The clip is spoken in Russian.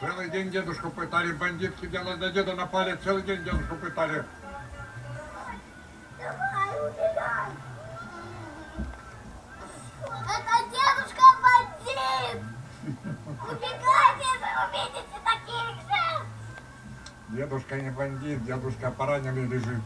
Целый день дедушку пытали, бандитки делали, на деда напали, целый день дедушку пытали. Давай, убегай. Это дедушка бандит. Убегайте, вы увидите таких же. Дедушка не бандит, дедушка пораненный лежит.